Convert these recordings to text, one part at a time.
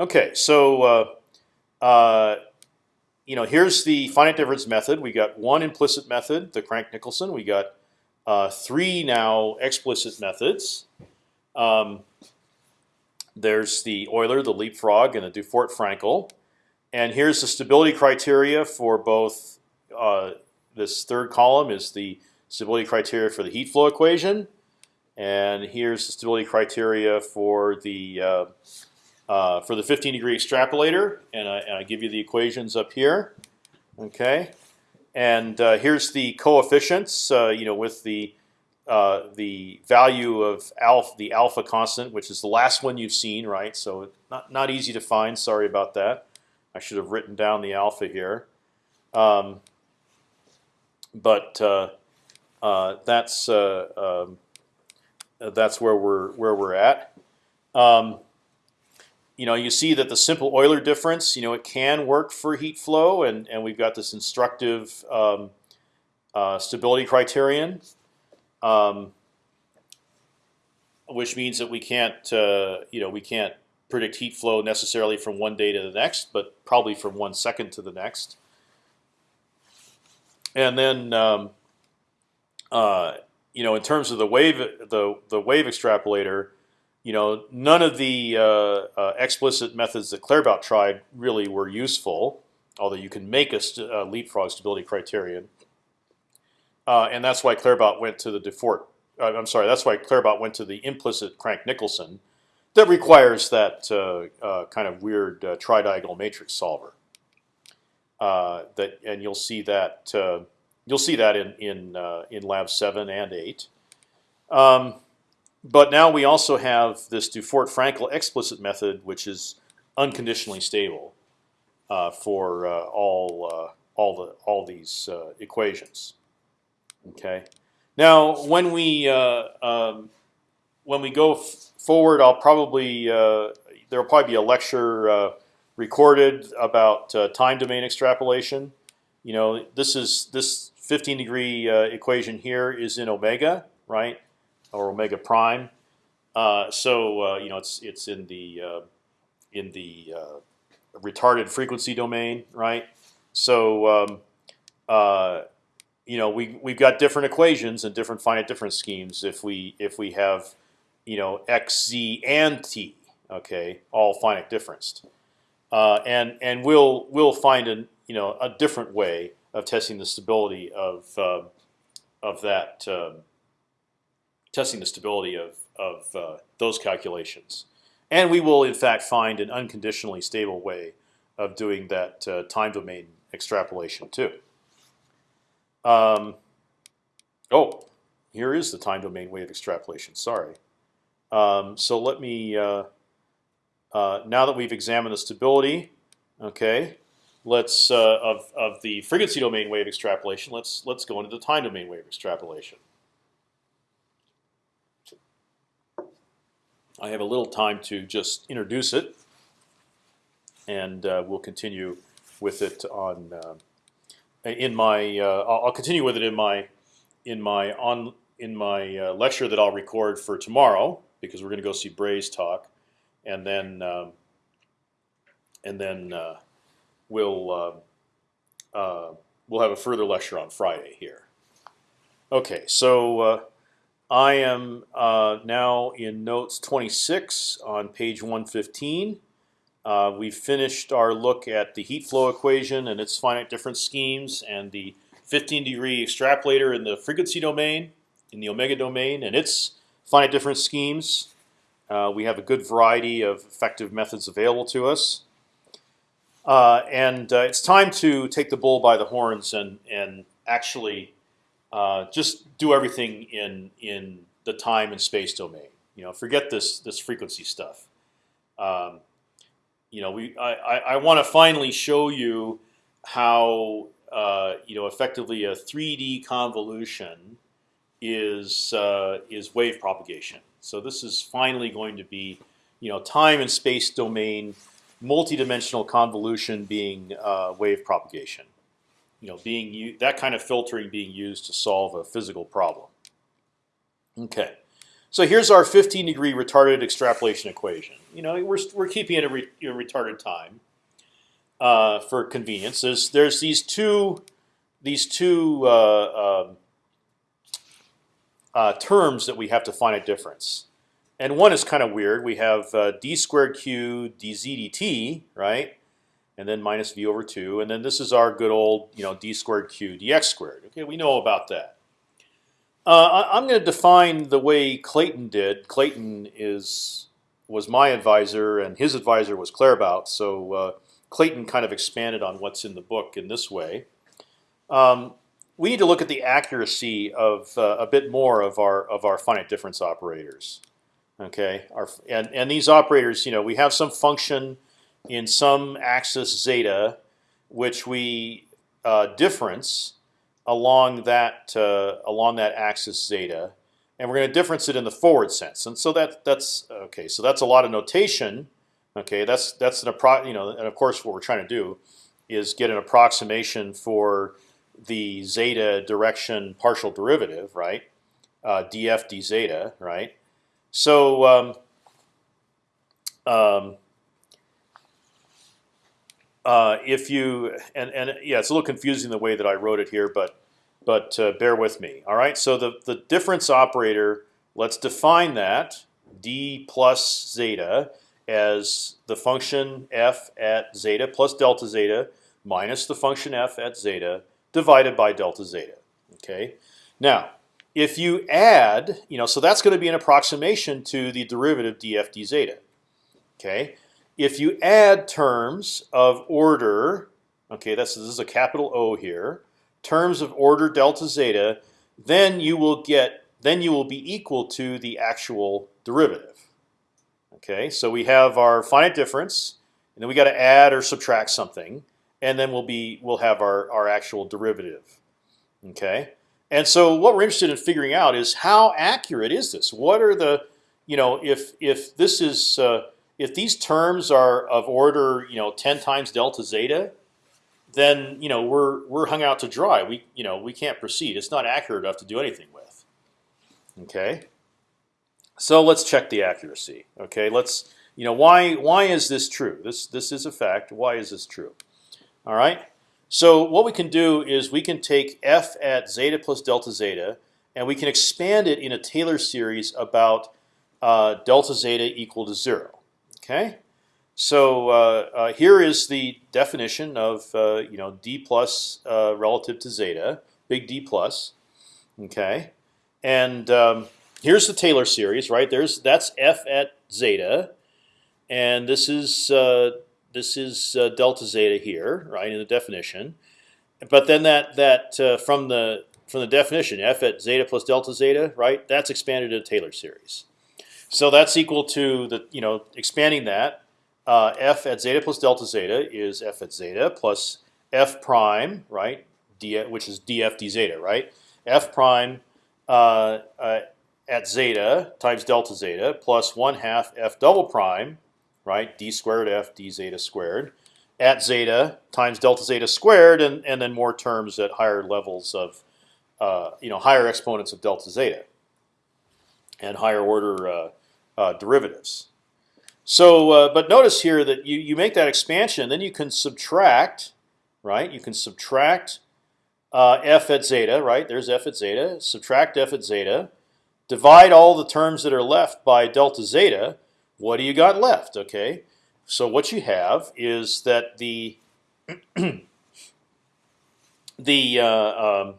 Okay, so uh, uh, you know here's the finite difference method. We got one implicit method, the Crank-Nicolson. We got uh, three now explicit methods. Um, there's the Euler, the Leapfrog, and the Dufort-Frankel. And here's the stability criteria for both. Uh, this third column is the stability criteria for the heat flow equation, and here's the stability criteria for the uh, uh, for the 15 degree extrapolator, and I, and I, give you the equations up here. Okay, and uh, here's the coefficients. Uh, you know, with the uh, the value of alpha, the alpha constant, which is the last one you've seen, right? So not not easy to find. Sorry about that. I should have written down the alpha here. Um, but uh, that's um, that's where we're where we're at. Um, you know, you see that the simple Euler difference, you know, it can work for heat flow, and and we've got this instructive um, uh, stability criterion, um, which means that we can't, uh, you know, we can't predict heat flow necessarily from one day to the next, but probably from one second to the next. And then, um, uh, you know, in terms of the wave, the the wave extrapolator, you know, none of the uh, uh, explicit methods that Claerbout tried really were useful. Although you can make a, st a leapfrog stability criterion, uh, and that's why Claerbout went to the Dufort. Uh, I'm sorry, that's why Claerbout went to the implicit Crank-Nicolson that requires that uh, kind of weird tridiagonal matrix solver. Uh, that and you'll see that uh, you'll see that in in uh, in lab seven and eight. Um, but now we also have this Dufort-Frankel explicit method, which is unconditionally stable uh, for uh, all all the all these equations. Okay. Now, when we um, when we go forward, I'll probably there will probably be a lecture recorded about uh, time domain extrapolation. You know, this is this 15 degree uh, equation here is in omega, right, or omega prime. Uh, so uh, you know, it's it's in the uh, in the uh, retarded frequency domain, right? So um, you know, we we've got different equations and different finite difference schemes if we if we have you know x, z, and t, okay, all finite differenced. Uh, and and we'll we'll find a you know a different way of testing the stability of uh, of that um, testing the stability of of uh, those calculations, and we will in fact find an unconditionally stable way of doing that uh, time domain extrapolation too. Um, oh, here is the time domain way of extrapolation. Sorry. Um, so let me. Uh, uh, now that we've examined the stability, okay, let's uh, of of the frequency domain wave extrapolation. Let's let's go into the time domain wave extrapolation. I have a little time to just introduce it, and uh, we'll continue with it on uh, in my. Uh, I'll continue with it in my in my on in my uh, lecture that I'll record for tomorrow because we're going to go see Bray's talk and then um, and then uh, we'll uh, uh, we'll have a further lecture on Friday here. Okay, so I am uh, now in notes 26 on page 115. Uh, we've finished our look at the heat flow equation and its finite difference schemes, and the 15 degree extrapolator in the frequency domain, in the omega domain, and its finite difference schemes. Uh, we have a good variety of effective methods available to us. Uh, and uh, it's time to take the bull by the horns and and actually uh, just do everything in in the time and space domain. You know, forget this this frequency stuff. Um, you know, we I, I, I want to finally show you how uh, you know effectively a 3D convolution is uh, is wave propagation. So this is finally going to be, you know, time and space domain, multidimensional convolution being uh, wave propagation. You know, being that kind of filtering being used to solve a physical problem. Okay, So here's our 15 degree retarded extrapolation equation. You know, we're we're keeping it a, re, retarded time uh, for convenience. There's there's these two these two uh, um, uh, terms that we have to find a difference, and one is kind of weird. We have uh, d squared q dz dt, right? And then minus v over two, and then this is our good old you know d squared q dx squared. Okay, we know about that. Uh, I'm going to define the way Clayton did. Clayton is was my advisor, and his advisor was Claerbout. So uh, Clayton kind of expanded on what's in the book in this way. Um, we need to look at the accuracy of uh, a bit more of our of our finite difference operators. Okay, our, and and these operators, you know, we have some function in some axis zeta, which we uh, difference along that uh, along that axis zeta, and we're going to difference it in the forward sense. And so that that's okay. So that's a lot of notation. Okay, that's that's an appro you know, and of course what we're trying to do is get an approximation for the zeta direction partial derivative, right? Uh, df d zeta, right? So um, um, uh, if you and and yeah, it's a little confusing the way that I wrote it here, but but uh, bear with me. All right. So the the difference operator. Let's define that d plus zeta as the function f at zeta plus delta zeta minus the function f at zeta divided by delta zeta. Okay. Now, if you add, you know, so that's going to be an approximation to the derivative df d zeta. Okay if you add terms of order, okay, that's this is a capital O here, terms of order delta zeta, then you will get then you will be equal to the actual derivative. Okay, so we have our finite difference, and then we got to add or subtract something, and then we'll be we'll have our our actual derivative. Okay, and so what we're interested in figuring out is how accurate is this? What are the you know if if this is uh, if these terms are of order, you know, ten times delta zeta, then you know we're we're hung out to dry. We you know we can't proceed. It's not accurate enough to do anything with. Okay. So let's check the accuracy. Okay. Let's you know why why is this true? This this is a fact. Why is this true? All right. So what we can do is we can take f at zeta plus delta zeta, and we can expand it in a Taylor series about uh, delta zeta equal to zero. Okay, so uh, uh, here is the definition of uh, you know d plus uh, relative to zeta, big D plus. Okay, and um, here's the Taylor series, right? There's that's f at zeta, and this is uh, this is uh, delta zeta here, right, in the definition. But then that that from the from the definition, f at zeta plus delta zeta, right? That's expanded to a Taylor series. So that's equal to the you know expanding that uh, f at zeta plus delta zeta is f at zeta plus f prime right? D which is df d zeta right? F prime uh, uh, at zeta times delta zeta plus one half f double prime right? D squared f d zeta squared at zeta times delta zeta squared and and then more terms at higher levels of uh, you know higher exponents of delta zeta and higher order uh, derivatives. So, uh, but notice here that you you make that expansion, then you can subtract, right? You can subtract uh, f at zeta, right? There's f at zeta. Subtract f at zeta. Divide all the terms that are left by delta zeta. What do you got left? Okay, so what you have is that the the uh, um,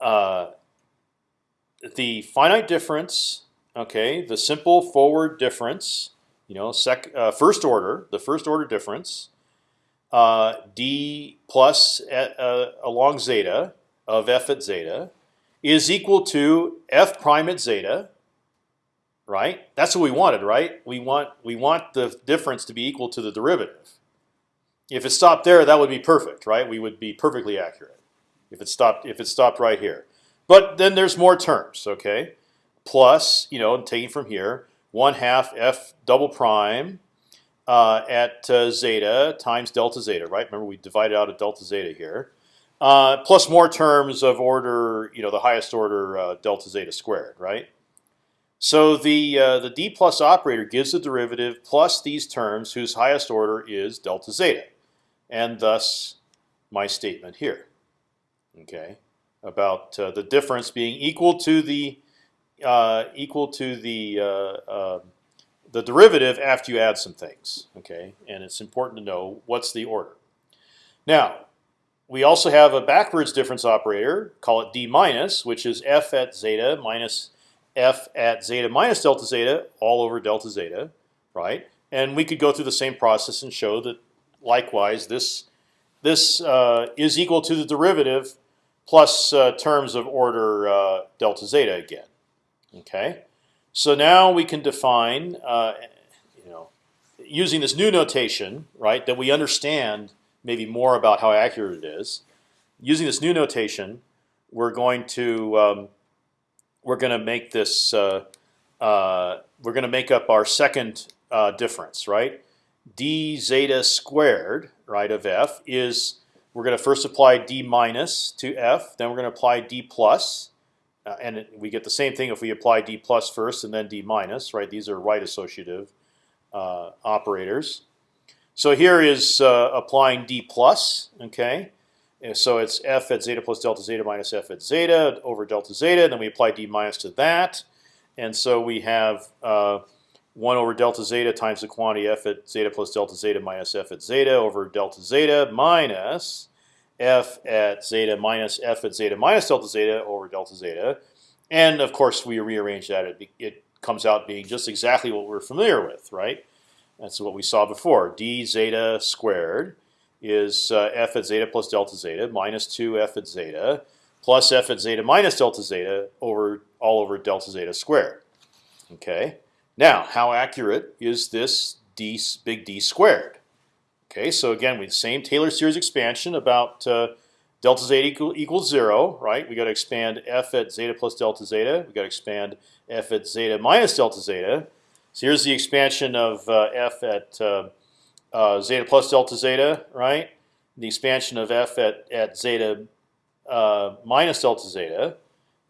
uh, the finite difference Okay, the simple forward difference, you know, sec, uh, first order, the first order difference, uh, d plus at, uh, along zeta of f at zeta is equal to f prime at zeta. Right, that's what we wanted, right? We want we want the difference to be equal to the derivative. If it stopped there, that would be perfect, right? We would be perfectly accurate if it stopped if it stopped right here. But then there's more terms, okay? Plus, you know, taking from here, one half f double prime uh, at uh, zeta times delta zeta, right? Remember we divided out a delta zeta here, uh, plus more terms of order, you know, the highest order uh, delta zeta squared, right? So the uh, the d plus operator gives the derivative plus these terms whose highest order is delta zeta, and thus my statement here. Okay, about uh, the difference being equal to the uh, equal to the uh, uh, the derivative after you add some things. Okay, and it's important to know what's the order. Now, we also have a backwards difference operator. Call it d minus, which is f at zeta minus f at zeta minus delta zeta all over delta zeta, right? And we could go through the same process and show that likewise this this uh, is equal to the derivative plus uh, terms of order uh, delta zeta again. Okay, so now we can define, uh, you know, using this new notation, right, that we understand maybe more about how accurate it is. Using this new notation, we're going to um, we're going to make this uh, uh, we're going to make up our second uh, difference, right? d zeta squared, right, of f is we're going to first apply d minus to f, then we're going to apply d plus, uh, and it, we get the same thing if we apply d plus first and then d minus, right? These are right associative uh, operators. So here is uh, applying d plus, okay? And so it's f at zeta plus delta zeta minus f at zeta over delta zeta. And then we apply d minus to that, and so we have uh, one over delta zeta times the quantity f at zeta plus delta zeta minus f at zeta over delta zeta minus f at zeta minus f at zeta minus delta zeta over delta zeta. And of course, we rearrange that. It, it comes out being just exactly what we're familiar with, right? That's what we saw before. d zeta squared is uh, f at zeta plus delta zeta minus 2 f at zeta plus f at zeta minus delta zeta over all over delta zeta squared. Okay. Now, how accurate is this d big D squared? Okay, so again, we the same Taylor series expansion about uh, delta zeta equal, equals zero, right? We got to expand f at zeta plus delta zeta. We got to expand f at zeta minus delta zeta. So here's the expansion of uh, f at uh, uh, zeta plus delta zeta, right? The expansion of f at at zeta uh, minus delta zeta.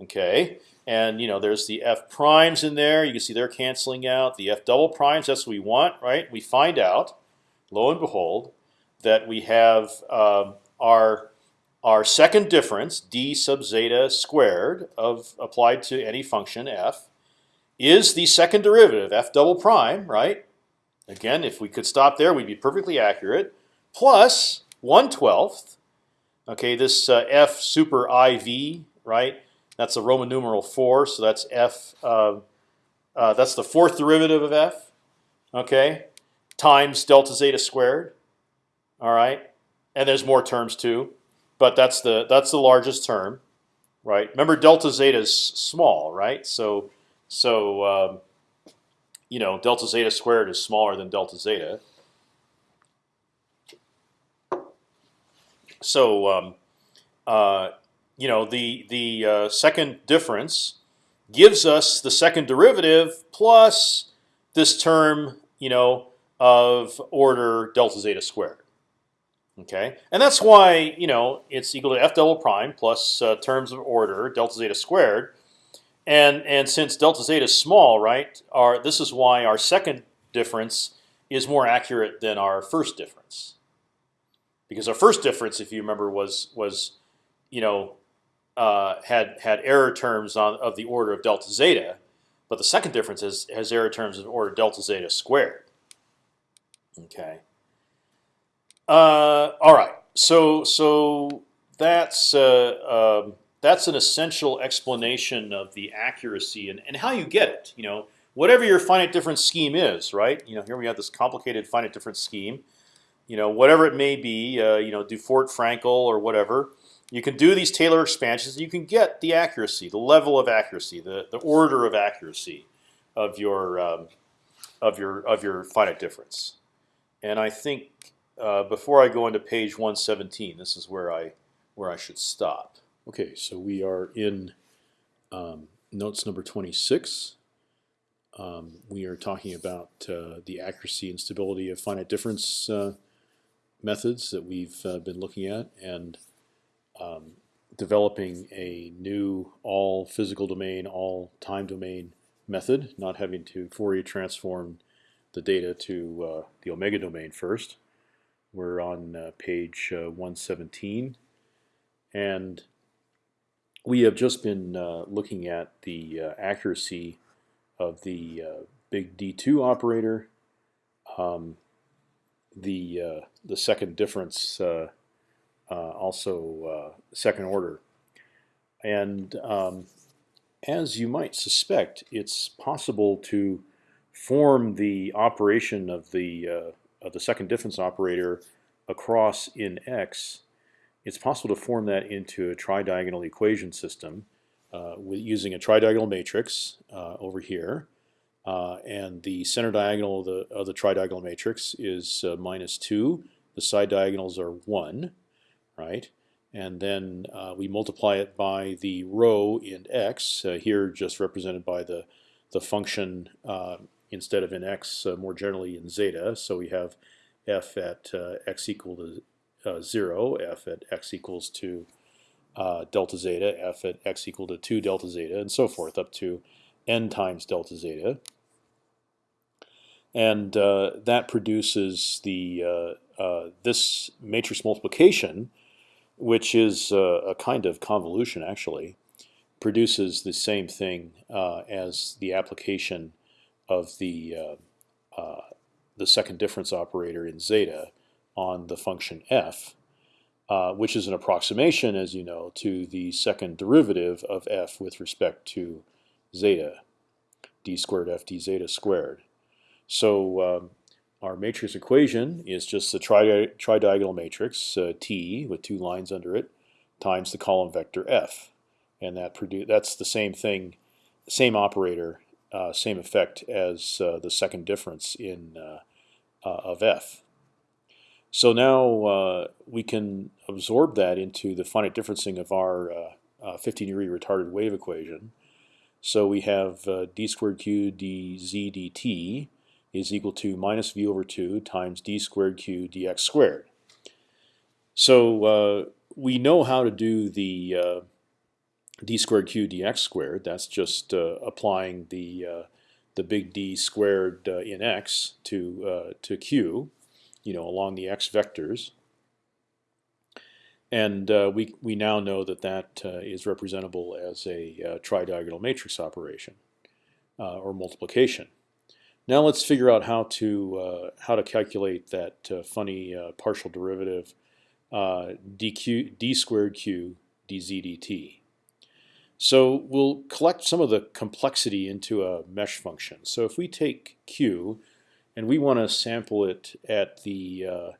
Okay, and you know there's the f primes in there. You can see they're canceling out. The f double primes. That's what we want, right? We find out, lo and behold, that we have um, our our second difference d sub zeta squared of applied to any function f is the second derivative f double prime, right? Again, if we could stop there, we'd be perfectly accurate. Plus one twelfth. Okay, this uh, f super iv, right? That's the Roman numeral four, so that's f. Uh, uh, that's the fourth derivative of f. Okay, times delta zeta squared. All right, and there's more terms too, but that's the that's the largest term, right? Remember, delta zeta is small, right? So so um, you know, delta zeta squared is smaller than delta zeta. So um, uh, you know, the the uh, second difference gives us the second derivative plus this term, you know, of order delta zeta squared. Okay, and that's why you know it's equal to f double prime plus uh, terms of order delta zeta squared and and since delta zeta is small, right? Our this is why our second difference is more accurate than our first difference. Because our first difference, if you remember, was was you know uh, had had error terms on of the order of delta zeta, but the second difference is, has error terms of order delta zeta squared. Okay. Uh, all right. So so that's uh, um, that's an essential explanation of the accuracy and, and how you get it. You know, whatever your finite difference scheme is, right? You know, here we have this complicated finite difference scheme. You know, whatever it may be, uh, you know, Dufort, Frankel, or whatever. You can do these Taylor expansions. You can get the accuracy, the level of accuracy, the the order of accuracy of your um, of your of your finite difference. And I think uh, before I go into page 117, this is where I where I should stop. Okay, so we are in um, notes number 26. Um, we are talking about uh, the accuracy and stability of finite difference uh, methods that we've uh, been looking at and um, developing a new all physical domain, all time domain method, not having to Fourier transform the data to uh, the omega domain first. We're on uh, page uh, 117, and we have just been uh, looking at the uh, accuracy of the uh, big D2 operator, um, the the second difference, also second order, and um, as you might suspect, it's possible to form the operation of the uh, of the second difference operator across in X. It's possible to form that into a tridiagonal equation system uh, with using a tridiagonal matrix uh, over here, uh, and the center diagonal of the of the tridiagonal matrix is uh, minus two. The side diagonals are one, right? and then uh, we multiply it by the row in x. Uh, here, just represented by the the function uh, instead of in x, uh, more generally in zeta. So we have f at uh, x equal to uh, zero, f at x equals to delta zeta, f at x equal to two delta zeta, and so forth up to n times delta zeta. And that produces the this matrix multiplication which is a kind of convolution actually, produces the same thing uh, as the application of the uh, uh, the second difference operator in zeta on the function f, uh, which is an approximation, as you know, to the second derivative of f with respect to zeta, d squared f d zeta squared. So um, our matrix equation is just the tri tridiagonal matrix uh, T with two lines under it times the column vector F, and that produce that's the same thing, same operator, uh, same effect as uh, the second difference in uh, uh, of F. So now uh, we can absorb that into the finite differencing of our 15 degree retarded wave equation. So we have d squared q dz dt is equal to minus v over 2 times d squared q dx squared. So we know how to do the d squared q dx squared. That's just uh, applying the uh, the big D squared uh, in x to uh, to q, you know, along the x vectors. And we we now know that that is representable as a tridiagonal matrix operation or multiplication. Now let's figure out how to uh, how to calculate that uh, funny uh, partial derivative uh, dq d squared q dz dt. So we'll collect some of the complexity into a mesh function. So if we take q and we want to sample it at the uh,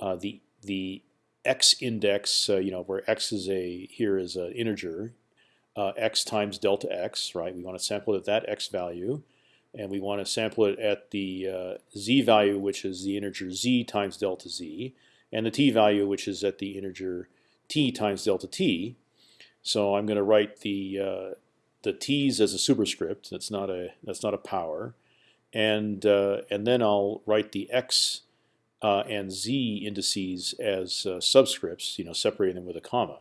uh, the the x index, you know, where x is a here is an integer, x times delta x, right? We want to sample it at that x value and we want to sample it at the uh, z value, which is the integer z times delta z, and the t value, which is at the integer t times delta t. So I'm going to write the uh, the t's as a superscript. That's not a that's not a power, and uh, and then I'll write the x uh, and z indices as uh, subscripts. You know, separating them with a comma.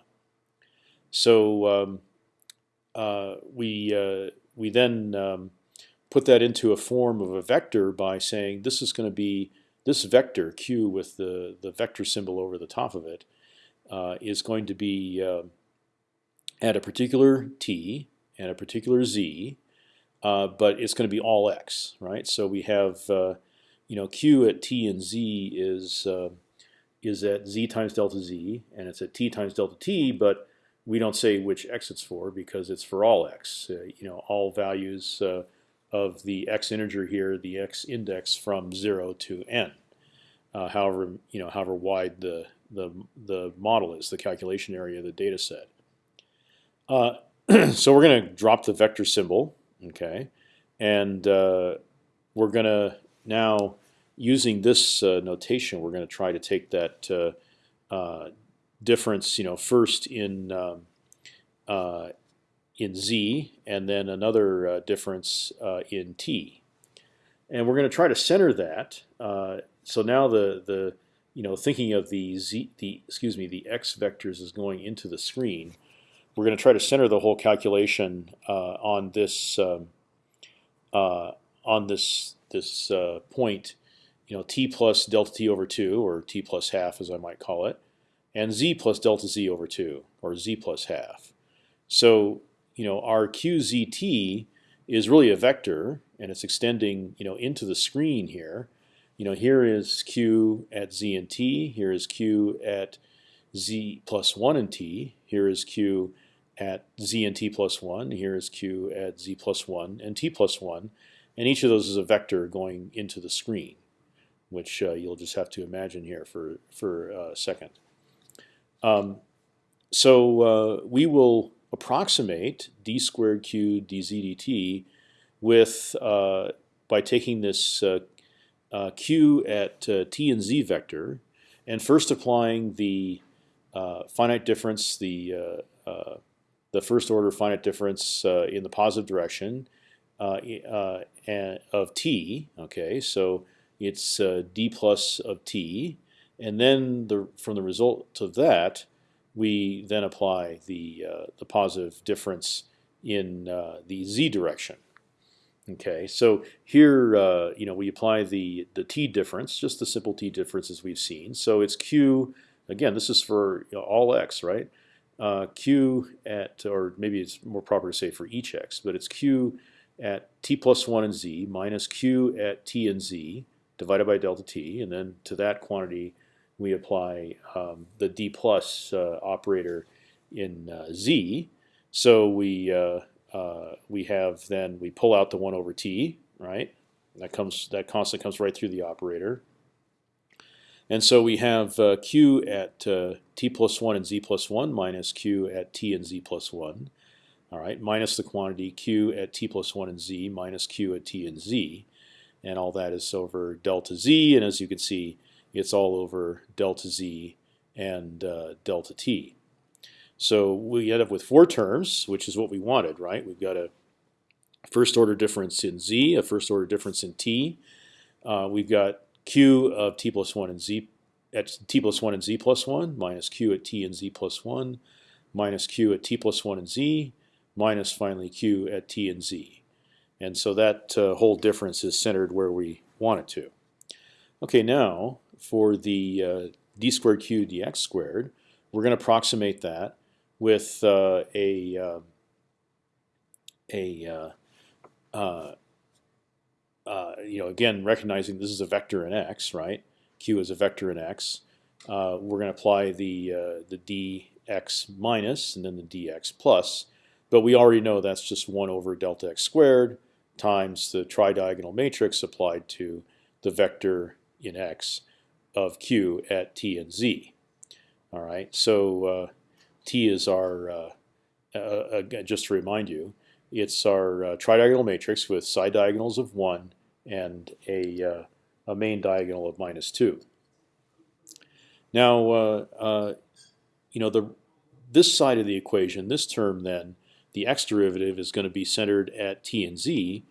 So um, uh, we we then um, put that into a form of a vector by saying this is going to be this vector q with the the vector symbol over the top of it uh, is going to be uh, at a particular t and a particular z, uh, but it's going to be all x, right? So we have uh, you know q at t and z is uh, is at z times delta z, and it's at t times delta t, but we don't say which x it's for because it's for all x. Uh, you know, all values of the x integer here, the x index from zero to n. Uh, however, you know, however wide the the the model is, the calculation area of the data set. Uh, so we're going to drop the vector symbol, okay, and uh, we're going to now using this uh, notation, we're going to try to take that uh, uh, difference, you know, first in um, in z, and then another difference in t. And we're going to try to center that. So now the the you know thinking of the z the excuse me the x vectors is going into the screen. We're going to try to center the whole calculation uh, on this um, uh, on this this uh, point, you know, t plus delta t over two, or t plus half, as I might call it, and z plus delta z over two, or z plus half. So you know, our qzt is really a vector, and it's extending you know into the screen here. You know, here is q at z and t. Here is q at z plus one and t. Here is q at z and t plus one. Here is q at z plus one and t plus one, and each of those is a vector going into the screen, which uh, you'll just have to imagine here for for a second. Um, so uh, we will approximate d squared q dz dt with uh, by taking this uh, uh, q at uh, t and z vector, and first applying the finite difference, the the first order finite difference in the positive direction of t. Okay, so it's d plus of t, and then the from the result of that, we then apply the uh, the positive difference in uh, the z direction. Okay, so here uh, you know we apply the the t difference, just the simple t difference as we've seen. So it's q again. This is for you know, all x, right? Uh, q at or maybe it's more proper to say for each x, but it's q at t plus one and z minus q at t and z divided by delta t, and then to that quantity we apply um, the d plus uh, operator in uh, z. So we uh, uh, we have then we pull out the one over t, right? That comes that constant comes right through the operator. And so we have uh, q at uh, t plus one and z plus one minus q at t and z plus one. All right, minus the quantity q at t plus one and z minus q at t and z, and all that is over delta z. And as you can see, it's all over delta z and uh, delta t. So we end up with four terms, which is what we wanted, right? We've got a first order difference in z, a first order difference in t. Uh, we've got q of t plus one and z at t plus one and z plus one minus q at t and z plus one minus q at t plus one and z minus finally q at t and z. And so that uh, whole difference is centered where we want it to. Okay, now for the uh, d squared q dx squared, we're going to approximate that with uh, a uh, a uh, uh, uh, you know again recognizing this is a vector in x, right? Q is a vector in x. we're going to apply the the dx minus and then the dx plus, but we already know that's just one over delta x squared times the tridiagonal matrix applied to the vector in x of q at t and z. All right, so uh, t is our uh, uh, uh just to remind you, it's our uh, tridiagonal matrix with side diagonals of one and a uh, a main diagonal of minus two. Now, you know the this side of the equation, this term then, the x derivative is going to be centered at t and z,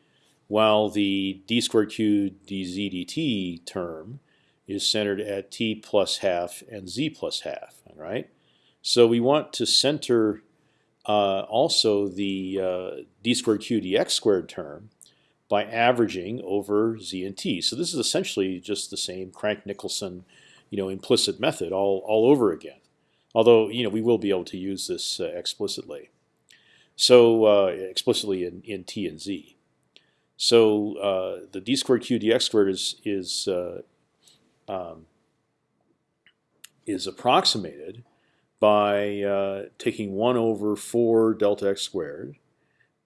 while the d squared q dz dt term is centered at t plus half and z plus half. All right. So we want to center uh, also the uh, d squared q dx squared term by averaging over z and t. So this is essentially just the same Crank-Nicolson, you know, implicit method all all over again. Although you know we will be able to use this uh, explicitly. So uh, explicitly in in t and z. So uh, the d squared q dx squared is is uh, um, is approximated by uh, taking 1 over 4 delta x squared,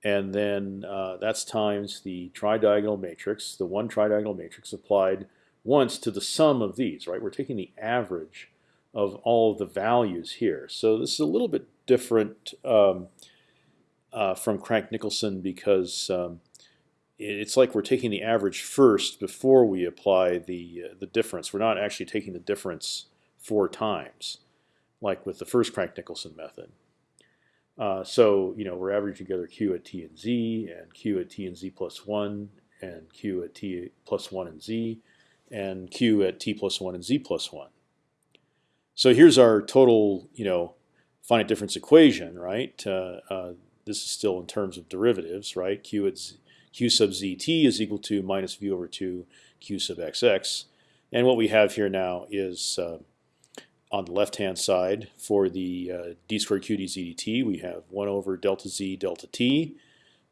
and then uh, that's times the tridiagonal matrix, the one tridiagonal matrix applied once to the sum of these. Right, we're taking the average of all of the values here. So this is a little bit different um, uh, from Crank-Nicolson because um, it's like we're taking the average first before we apply the uh, the difference. We're not actually taking the difference four times, like with the first Crank-Nicolson method. Uh, so you know we're averaging together q at t and z, and q at t and z plus one, and q at t plus one and z, and q at t plus one and z plus one. So here's our total, you know, finite difference equation, right? Uh, uh, this is still in terms of derivatives, right? q at z, q sub zt is equal to minus v over 2 q sub xx. And what we have here now is uh, on the left-hand side for the uh, d squared q dz dt, we have 1 over delta z delta t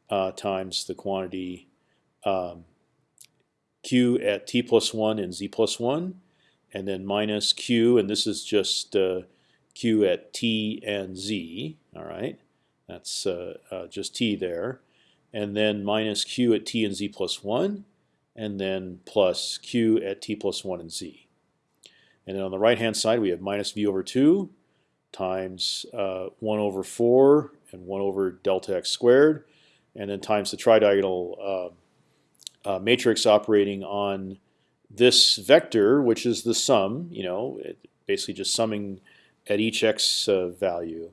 uh, times the quantity um, q at t plus 1 and z plus 1, and then minus q, and this is just uh, q at t and z. All right, that's uh, uh, just t there, and then minus q at t and z plus 1, and then plus q at t plus 1 and z. And then on the right hand side we have minus v over 2 times uh, 1 over 4 and 1 over delta x squared, and then times the tridiagonal uh, uh, matrix operating on this vector, which is the sum. You know, basically just summing at each x uh, value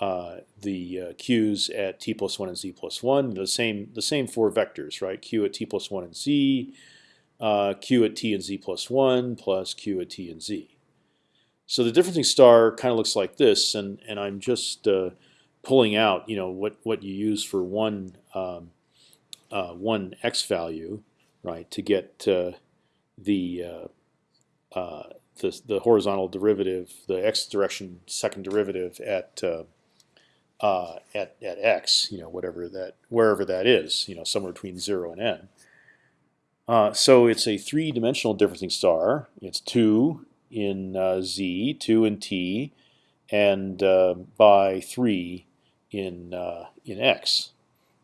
uh, the uh, q's at t plus one and z plus one. The same the same four vectors, right? q at t plus one and z, uh, q at t and z plus one plus q at t and z. So the differencing star kind of looks like this, and and I'm just uh, pulling out, you know, what what you use for one um, uh, one x value, right, to get uh, the, uh, uh, the the horizontal derivative, the x direction second derivative at uh, at at x, you know, whatever that wherever that is, you know, somewhere between zero and n. Uh, so it's a three-dimensional differencing star. It's two in uh, z, two in t, and uh, by three in uh, in x.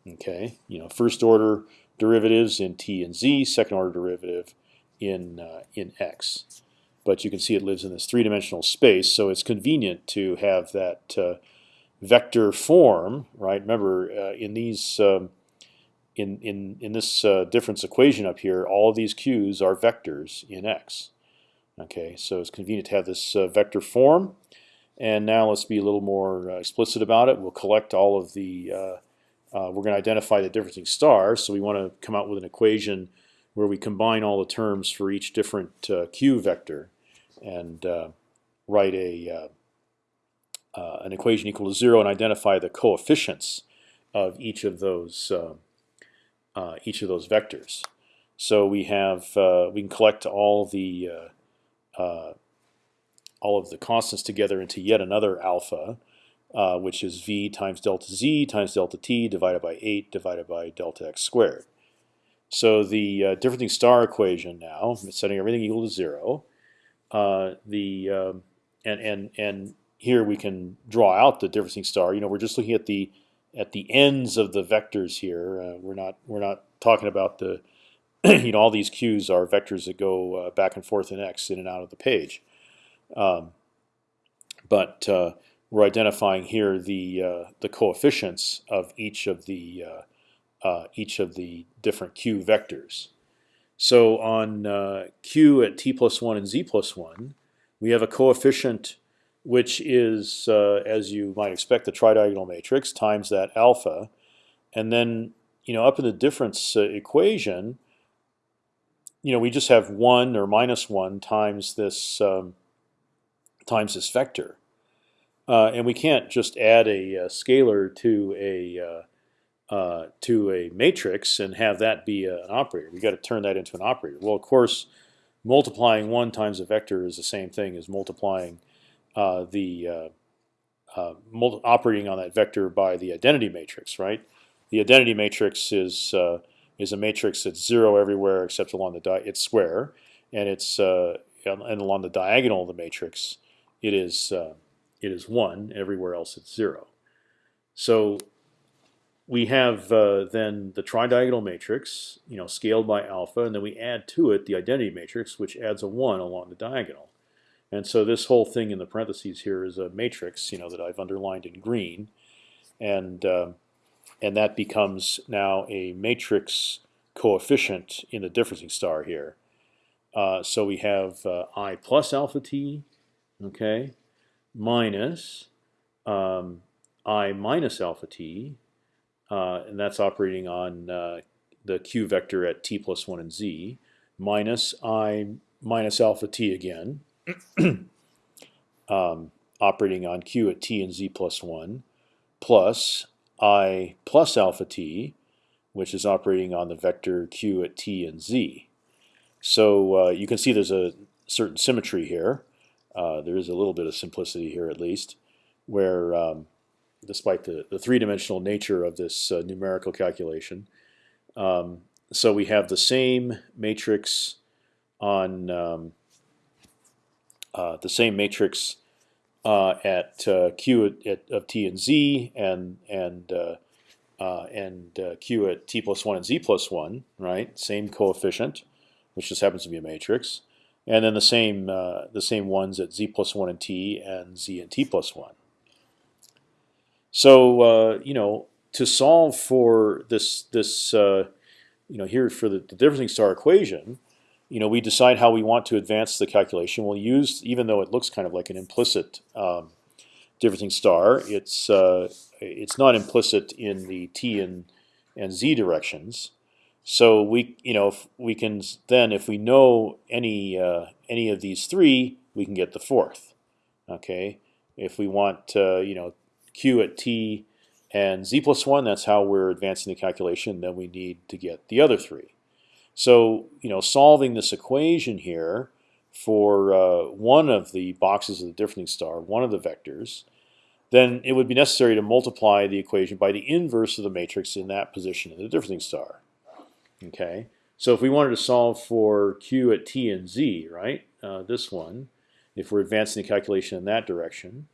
Okay, you know, first order derivatives in t and z, second order derivative in uh, in x. But you can see it lives in this three-dimensional space, so it's convenient to have that uh, vector form, right? Remember, in these um, in in in this uh, difference equation up here, all of these q's are vectors in x. Okay, so it's convenient to have this uh, vector form. And now let's be a little more uh, explicit about it. We'll collect all of the. Uh, uh, we're going to identify the differencing stars, so we want to come out with an equation where we combine all the terms for each different q vector, and write a an equation equal to zero and identify the coefficients of each of those uh, each of those vectors. So we have uh, we can collect all the uh, uh, all of the constants together into yet another alpha, uh, which is v times delta z times delta t divided by 8 divided by delta x squared. So the uh, differencing star equation now, setting everything equal to zero, the um, and and and here we can draw out the differencing star. You know, we're just looking at the at the ends of the vectors here. Uh, we're not we're not talking about the you know all these q's are vectors that go uh, back and forth in x in and out of the page. Um, but uh, we're identifying here the uh, the coefficients of each of the uh, uh, each of the different q vectors. So on q at t plus one and z plus one, we have a coefficient which is, uh, as you might expect, the tridiagonal matrix times that alpha, and then you know up in the difference uh, equation, you know we just have one or minus one times this um, times this vector, uh, and we can't just add a, a scalar to a uh, uh, to a matrix and have that be a, an operator. We got to turn that into an operator. Well, of course, multiplying one times a vector is the same thing as multiplying uh, the uh, uh, operating on that vector by the identity matrix, right? The identity matrix is is a matrix that's zero everywhere except along the it's square, and it's and along the diagonal of the matrix, it is it is one. Everywhere else, it's zero. So we have uh, then the tridiagonal matrix, you know, scaled by alpha, and then we add to it the identity matrix, which adds a one along the diagonal. And so this whole thing in the parentheses here is a matrix, you know, that I've underlined in green, and uh, and that becomes now a matrix coefficient in the differencing star here. Uh, so we have uh, i plus alpha t, okay, minus um, i minus alpha t, uh, and that's operating on uh, the q vector at t plus one and z, minus i minus alpha t again, um, operating on q at t and z plus 1 plus i plus alpha t which is operating on the vector q at t and z. So uh, you can see there's a certain symmetry here. Uh, there is a little bit of simplicity here, at least, where um, despite the, the three-dimensional nature of this uh, numerical calculation, um, so we have the same matrix on um, uh, the same matrix uh, at uh, q at, at, of t and z, and and uh, and q at t plus one and z plus one, right? Same coefficient, which just happens to be a matrix, and then the same the same ones at z plus one and t and z and t plus one. So you know to solve for this this you know here for the, the differencing star equation, you know, we decide how we want to advance the calculation. We'll use, even though it looks kind of like an implicit um, differencing star, it's uh, it's not implicit in the t and and z directions. So we, you know, if we can then, if we know any uh, any of these three, we can get the fourth. Okay, if we want, uh, you know, q at t and z plus one, that's how we're advancing the calculation. Then we need to get the other three. So you know, solving this equation here for uh, one of the boxes of the difference star, one of the vectors, then it would be necessary to multiply the equation by the inverse of the matrix in that position in the difference star. Okay, so if we wanted to solve for q at t and z, right, uh, this one, if we're advancing the calculation in that direction,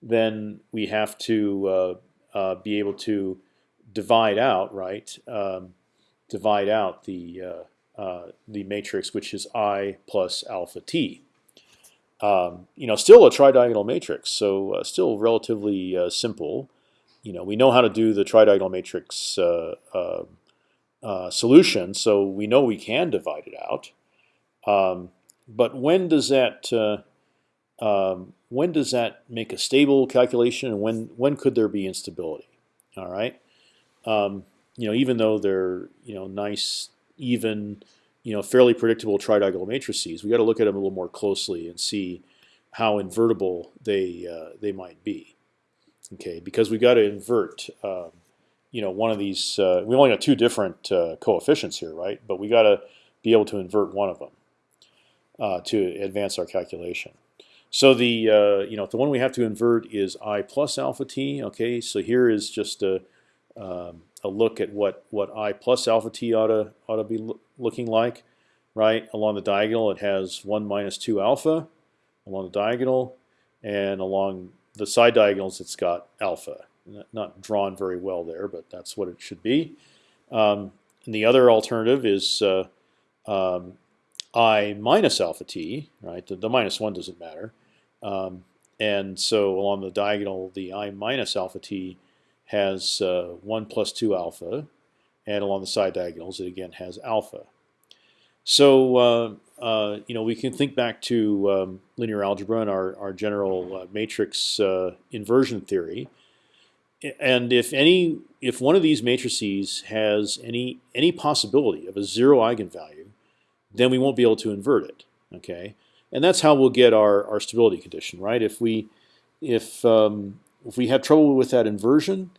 then we have to uh, uh be able to divide out, right, um, divide out the uh, uh, the matrix, which is I plus alpha t. Um, you know, still a tridiagonal matrix, so uh, still relatively uh, simple. You know, we know how to do the tridiagonal matrix uh, uh, solution, so we know we can divide it out. Um, but when does that um, when does that make a stable calculation, and when when could there be instability? All right. You know, even though they're you know nice, even, you know, fairly predictable tridiagonal matrices, we got to look at them a little more closely and see how invertible they uh, they might be. Okay, because we got to invert. Um, you know, one of these. Uh, we only got two different uh, coefficients here, right? But we got to be able to invert one of them uh, to advance our calculation. So the uh, you know the one we have to invert is i plus alpha t. Okay, so here is just a um, a look at what what i plus alpha t ought to ought to be lo looking like, right? Along the diagonal, it has one minus two alpha along the diagonal, and along the side diagonals, it's got alpha. Not drawn very well there, but that's what it should be. Um, and the other alternative is uh, um, i minus alpha t, right? The, the, minus one doesn't matter. Um, and so along the diagonal, the i minus alpha t has uh, 1 plus 2 alpha, and along the side diagonals it again has alpha. So uh, uh, you know we can think back to um, linear algebra and our, our general matrix inversion theory. And if any, if one of these matrices has any any possibility of a zero eigenvalue, then we won't be able to invert it. Okay, and that's how we'll get our our stability condition, right? If we if um, if we have trouble with that inversion,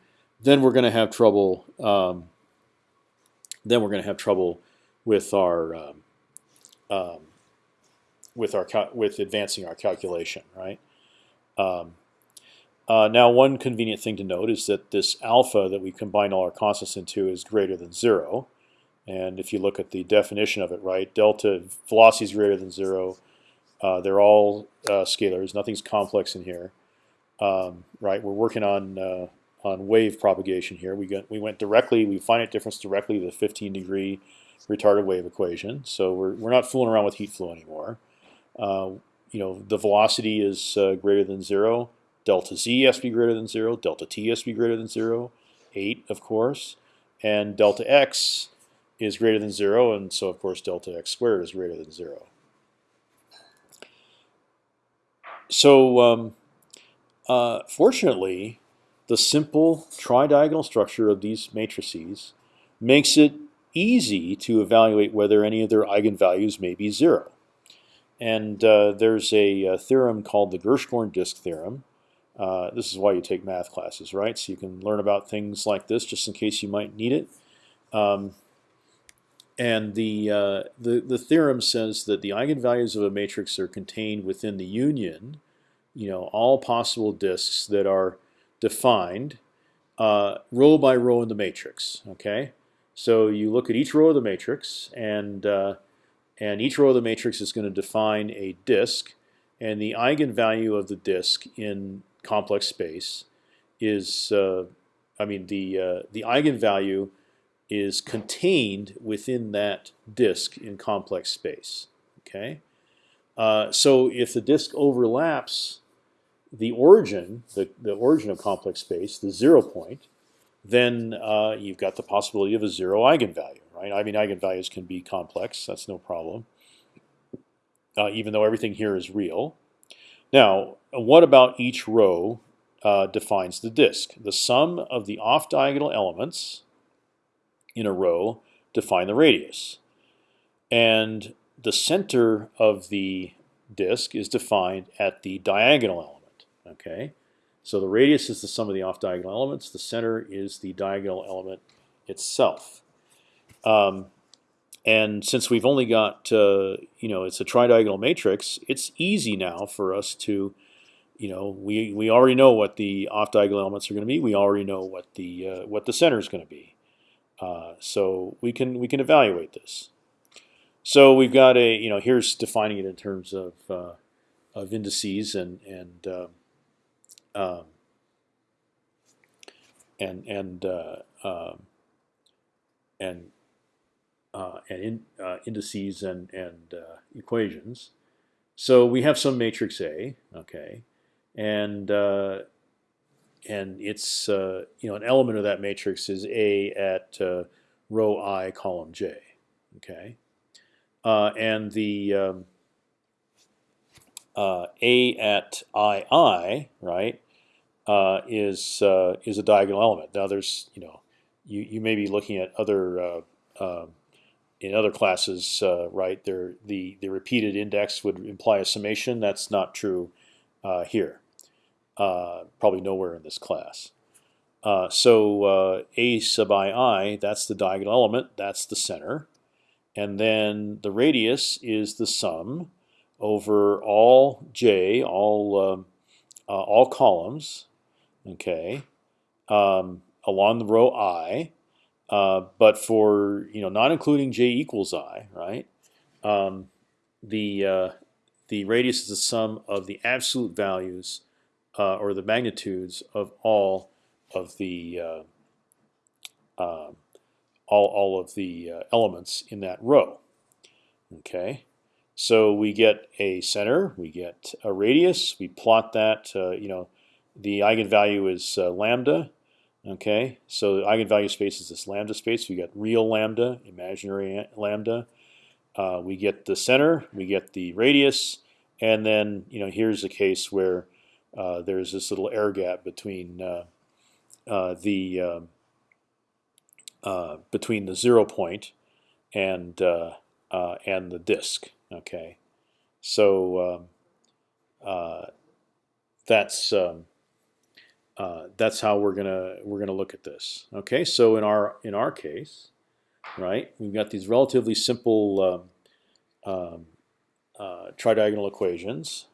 then we're going to have trouble. Um, then we're going to have trouble with our um, um, with our with advancing our calculation, right? Um, uh, now, one convenient thing to note is that this alpha that we combine all our constants into is greater than zero. And if you look at the definition of it, right, delta velocity is greater than zero. Uh, they're all uh, scalars. Nothing's complex in here, um, right? We're working on uh, on wave propagation here. We got we went directly, we finite difference directly to the 15 degree retarded wave equation. So we're we're not fooling around with heat flow anymore. Uh, you know the velocity is uh, greater than zero. Delta z has to be greater than zero. Delta t has to be greater than zero. Eight, of course, and delta x is greater than zero, and so of course delta x squared is greater than zero. So um, uh, fortunately, the simple tridiagonal structure of these matrices makes it easy to evaluate whether any of their eigenvalues may be zero. And uh, there's a, a, theorem called the Gershgorin disk theorem. Uh, this is why you take math classes, right? So you can learn about things like this just in case you might need it. Um, and the, uh, the the theorem says that the eigenvalues of a matrix are contained within the union, you know, all possible disks that are defined uh, row by row in the matrix. Okay, so you look at each row of the matrix, and uh, and each row of the matrix is going to define a disk, and the eigenvalue of the disk in complex space is, uh, I mean, the uh, the eigenvalue is contained within that disk in complex space. Okay, uh, so if the disk overlaps the origin, the, the origin of complex space, the zero point, then uh, you've got the possibility of a zero eigenvalue, right? I mean, eigenvalues can be complex. That's no problem, uh, even though everything here is real. Now, what about each row uh, defines the disk? The sum of the off-diagonal elements in a row define the radius. And the center of the disk is defined at the diagonal element. Okay, so the radius is the sum of the off-diagonal elements. The center is the diagonal element itself. Um, and since we've only got, uh, you know, it's a tridiagonal matrix, it's easy now for us to, you know, we we already know what the off-diagonal elements are going to be. We already know what the uh, what the center is going to be. Uh, so we can we can evaluate this. So we've got a you know here's defining it in terms of uh, of indices and and uh, um, and and uh, um, and uh, and in, indices and and equations. So we have some matrix A, okay, and and it's uh, you know an element of that matrix is A at uh, row I column J. Okay, uh, and the um, uh, A at II right uh, is uh, is a diagonal element. Now there's you know you you may be looking at other um, in other classes right there the the repeated index would imply a summation. That's not true here. Uh, probably nowhere in this class. Uh, so uh, a sub i i, that's the diagonal element, that's the center, and then the radius is the sum over all j, all um, uh, all columns, okay, um, along the row i, uh, but for you know not including j equals i, right? Um, the the radius is the sum of the absolute values uh, or the magnitudes of all of the uh, uh, all all of the uh, elements in that row. Okay, so we get a center, we get a radius, we plot that. Uh, you know, the eigenvalue is uh, lambda. Okay, so the eigenvalue space is this lambda space. We got real lambda, imaginary lambda. we get the center, we get the radius, and then you know here's a case where uh, there's this little air gap between uh, uh, the um, between the zero point and and the disk. Okay, so um, that's um, uh, that's how we're gonna we're gonna look at this. Okay, so in our in our case, right, we've got these relatively simple um, um, uh, tridiagonal equations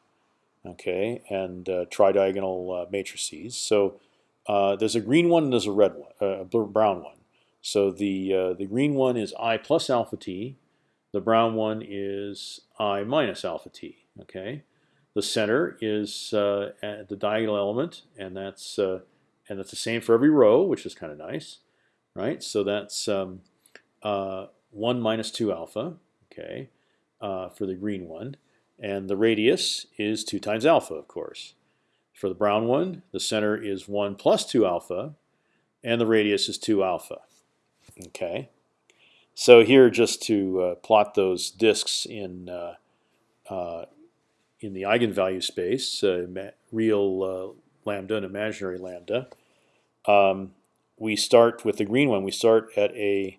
okay, and uh, tridiagonal uh, matrices. So uh, there's a green one and there's a red one, uh, a brown one. So the uh, the green one is i plus alpha t, the brown one is i minus alpha t. Okay, the center is uh, the diagonal element, and that's and that's the same for every row, which is kind of nice, right? So that's um, one minus two alpha, okay, for the green one. And the radius is 2 times alpha, of course. For the brown one, the center is 1 plus 2 alpha, and the radius is 2 alpha. Okay. So here, just to uh, plot those disks in uh, uh, in the eigenvalue space, uh, real uh, lambda and imaginary lambda, um, we start with the green one. We start at a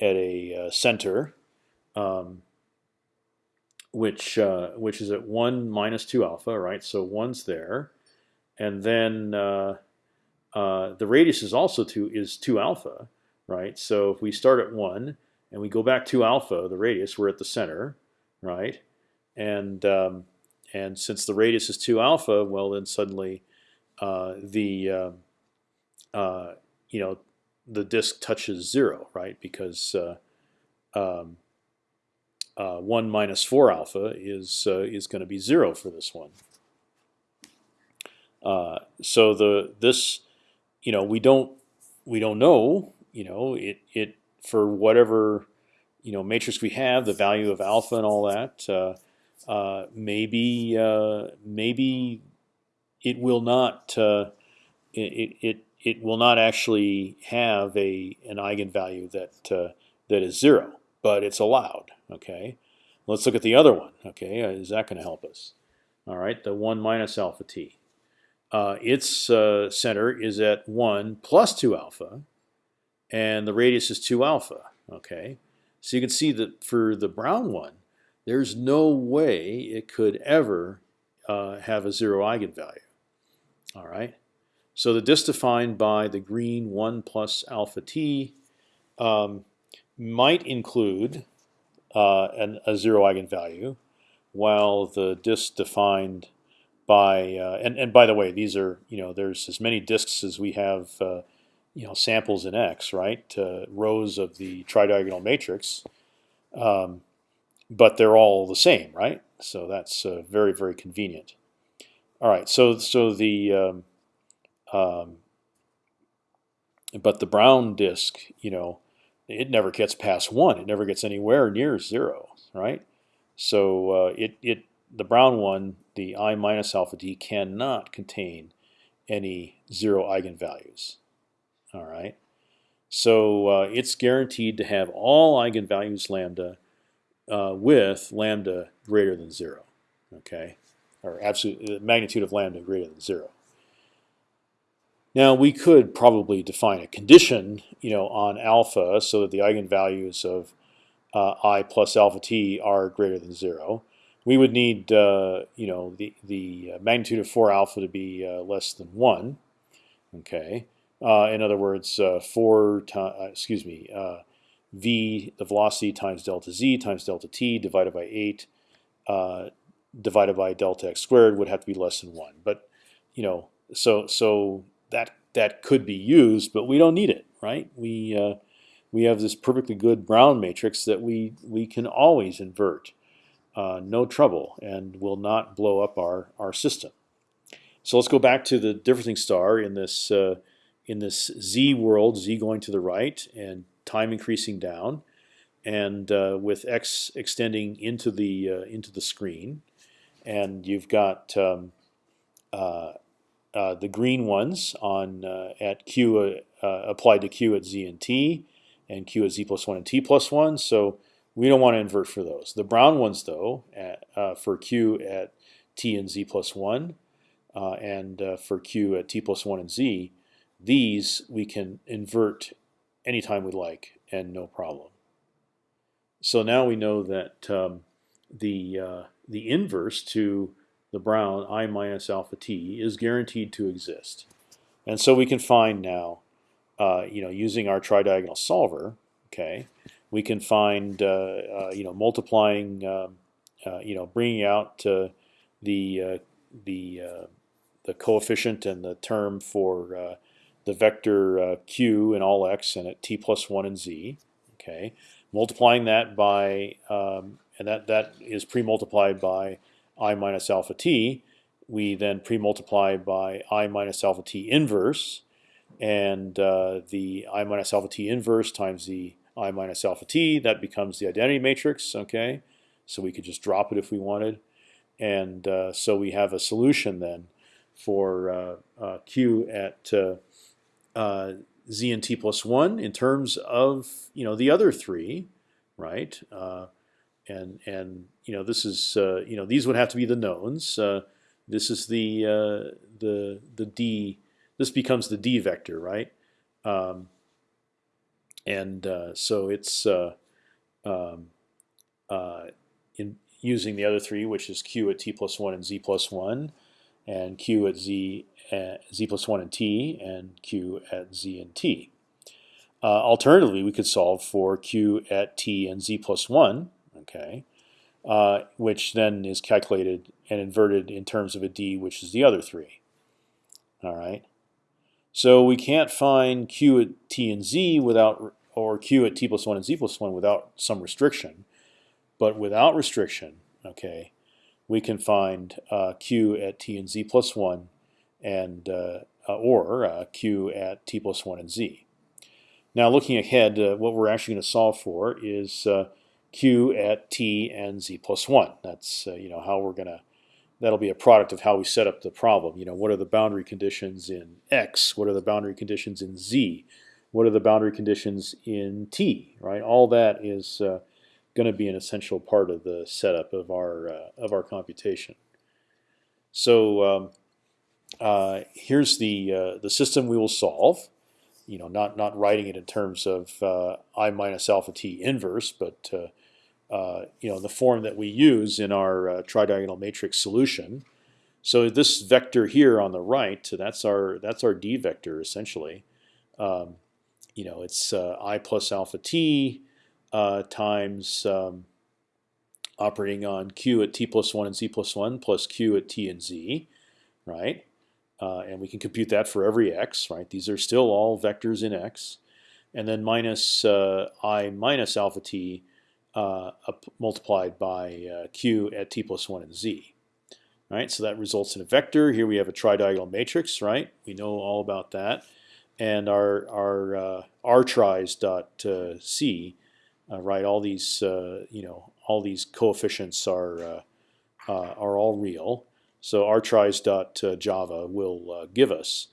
at a center. Um, which which is at one minus two alpha, right? So one's there, and then the radius is also two is two alpha, right? So if we start at one and we go back to alpha, the radius, we're at the center, right? And um, and since the radius is two alpha, well then suddenly uh, the uh, uh, you know the disk touches zero, right? Because uh, um, uh, one minus four alpha is uh, is going to be zero for this one. so the this you know we don't we don't know you know it it for whatever you know matrix we have the value of alpha and all that uh, maybe uh, maybe it will not uh, it, it it will not actually have a an eigenvalue that uh, that is zero, but it's allowed. Okay, let's look at the other one. Okay, uh, is that going to help us? All right, the one minus alpha t. its center is at one plus two alpha, and the radius is two alpha. Okay, so you can see that for the brown one, there's no way it could ever uh, have a zero eigenvalue. All right. So the disk defined by the green 1 plus alpha t um, might include uh, an, a zero eigenvalue, while the disk defined by uh, and and by the way, these are you know there's as many disks as we have uh, you know samples in X, right? Rows of the tridiagonal matrix. Um, but they're all the same, right? So that's uh, very very convenient. All right, so so the um, um, but the brown disk, you know, it never gets past one. It never gets anywhere near zero, right? So uh, it it the brown one, the i minus alpha d, cannot contain any zero eigenvalues. All right, so uh, it's guaranteed to have all eigenvalues lambda uh, with lambda greater than zero. Okay, or absolute the magnitude of lambda greater than zero. Now we could probably define a condition, you know, on alpha so that the eigenvalues of uh, i plus alpha t are greater than zero. We would need, uh, you know, the the magnitude of four alpha to be uh, less than one. Okay. Uh, in other words, uh, four. Uh, excuse me v, the velocity times delta z times delta t divided by 8 uh, divided by delta x squared would have to be less than 1. But, you know, so so that that could be used, but we don't need it, right? We uh, we have this perfectly good Brown matrix that we we can always invert, uh, no trouble, and will not blow up our our system. So let's go back to the differencing star in this uh, in this z world, z going to the right, and time increasing down, and uh, with x extending into the uh, into the screen, and you've got um, uh, uh the green ones on uh, at q uh, applied to q at z and t, and q at z plus one and t plus one. So we don't want to invert for those. The brown ones, though, at, for q at t and z plus one, and for q at t plus one and z, these we can invert anytime we like and no problem. So now we know that um, the uh, the inverse to the brown i minus alpha t is guaranteed to exist, and so we can find now, uh, you know, using our tridiagonal solver, okay, we can find, uh, uh you know, multiplying, um, uh, you know, bringing out uh, the the the coefficient and the term for the vector uh, q in all x and at t plus one and z. Okay, multiplying that by um, and that that is pre-multiplied by i minus alpha t. We then pre-multiply by i minus alpha t inverse, and uh, the i minus alpha t inverse times the i minus alpha t. That becomes the identity matrix. Okay, so we could just drop it if we wanted, and uh, so we have a solution then for uh, uh, q at uh, z and t plus one in terms of you know the other three, right? Uh, and and you know this is uh, you know these would have to be the knowns. Uh, this is the uh, the the d. This becomes the d vector, right? Um, and uh, so it's um, in using the other three, which is q at t plus one and z plus one, and q at z at z plus one and t, and q at z and t. alternatively, we could solve for q at t and z plus one. Okay, uh, which then is calculated and inverted in terms of a d, which is the other three. All right. So we can't find q at t and z without, or q at t plus one and z plus one without some restriction. But without restriction, okay, we can find uh, q at t and z plus one, and uh, uh or uh, q at t plus one and z. Now, looking ahead, uh, what we're actually going to solve for is q at t and z plus one. That's you know how we're gonna. That'll be a product of how we set up the problem. You know, what are the boundary conditions in x? What are the boundary conditions in z? What are the boundary conditions in t? Right. All that is uh, going to be an essential part of the setup of our uh, of our computation. So um, uh, here's the uh, the system we will solve you know, not not writing it in terms of uh, i minus alpha t inverse, but uh, uh, you know the form that we use in our tridiagonal matrix solution. So this vector here on the right, that's our that's our d vector essentially. Um, you know, it's i plus alpha t uh, times um, operating on q at t plus one and z plus one plus q at t and z, right? Uh, and we can compute that for every x, right? These are still all vectors in x, and then minus uh, i minus alpha t uh, multiplied by uh, q at t plus one and z. Right, so that results in a vector. Here we have a tridiagonal matrix, right? We know all about that, and our our uh, r tris dot uh, uh, right? All these you know all these coefficients are are all real. So r tris dot java will give us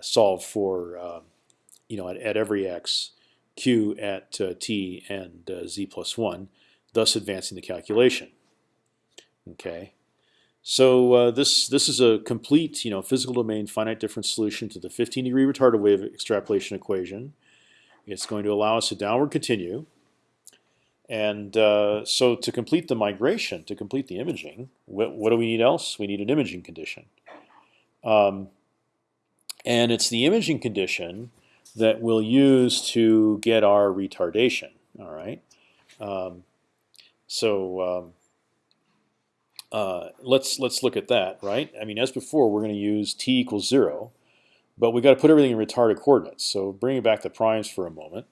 solve for um, you know at, at every x q at uh, t and uh, z plus one, thus advancing the calculation. Okay, so uh, this this is a complete you know physical domain finite difference solution to the 15 degree retarded wave extrapolation equation. It's going to allow us to downward continue. And uh, so to complete the migration, to complete the imaging, what, what, do we need else? We need an imaging condition. Um, and it's the imaging condition that we'll use to get our retardation. All right. Um, so um, uh, let's let's look at that. Right. I mean, as before, we're going to use t equals zero, but we got to put everything in retarded coordinates. So bringing back the primes for a moment,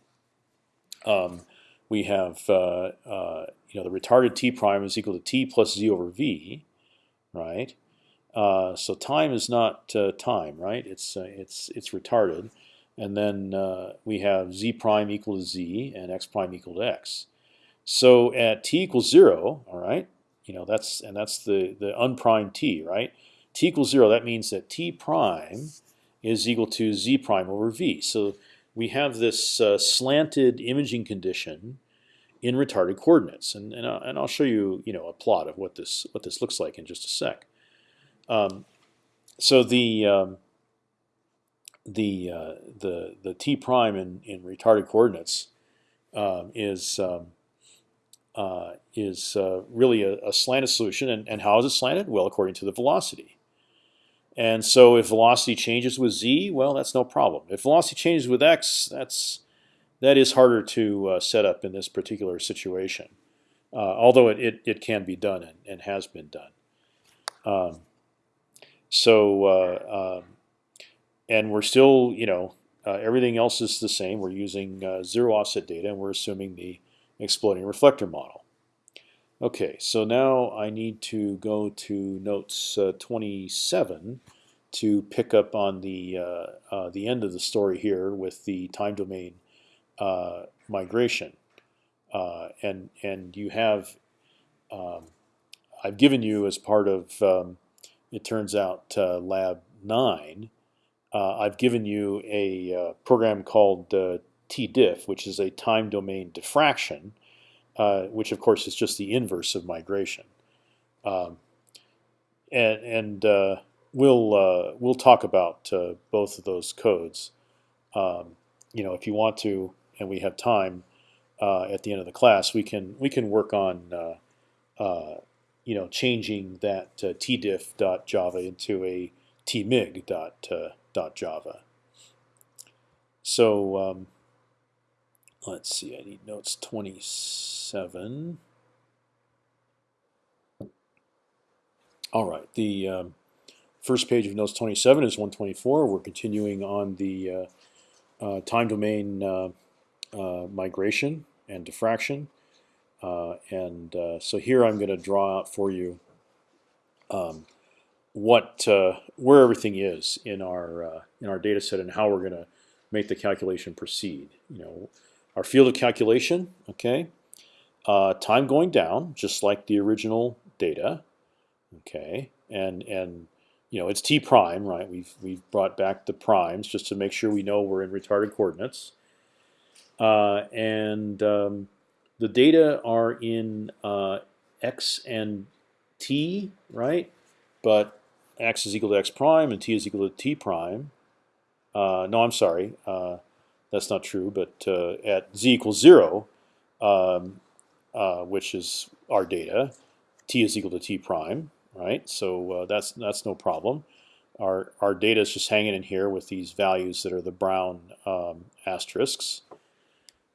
um, we have uh, uh, you know the retarded t prime is equal to t plus z over v, right? Uh, so time is not uh, time, right? It's uh, it's it's retarded and then uh, we have z prime equal to z and x prime equal to x. So at t equals zero, all right, you know that's and that's the the unprimed t, right? t equals zero. That means that t prime is equal to z prime over v. So we have this uh, slanted imaging condition in retarded coordinates, and and, uh, and I'll show you you know a plot of what this what this looks like in just a sec. Um, so the um, the uh, the the t prime in in retarded coordinates um, is um, uh, is uh, really a, a, slanted solution, and, and how is it slanted? Well, according to the velocity. And so, if velocity changes with z, well, that's no problem. If velocity changes with x, that's that is harder to uh, set up in this particular situation, uh, although it, it, it can be done and, and has been done. Um, so uh, um, and we're still, you know, uh, everything else is the same. We're using uh, zero offset data, and we're assuming the exploding reflector model. Okay, so now I need to go to notes uh, 27 to pick up on the uh, uh, the end of the story here with the time domain uh, migration, and and you have um, I've given you as part of um, it turns out lab nine uh, I've given you a uh, program called uh, tdiff, which is a time domain diffraction, uh, which of course is just the inverse of migration. Um, and and uh, we'll uh, we'll talk about both of those codes. Um, you know, if you want to, and we have time at the end of the class, we can we can work on you know changing that tdiff.java into a tmig.java. Java. So um, let's see. I need notes 27. All right. The um, first page of notes 27 is 124. We're continuing on the uh, uh, time domain uh, uh, migration and diffraction. Uh, and so here I'm going to draw out for you um, what where everything is in our in our data set and how we're going to make the calculation proceed. You know, our field of calculation, okay, time going down, just like the original data, okay, and and you know, it's t prime, right? We've we've brought back the primes just to make sure we know we're in retarded coordinates, uh, and um, the data are in uh, x and t, right? But x is equal to x prime and t is equal to t prime. Uh, no, I'm sorry, uh, that's not true. But uh, at z equals zero, um, uh, which is our data, t is equal to t prime right? So uh, that's that's no problem. Our our data is just hanging in here with these values that are the brown um, asterisks.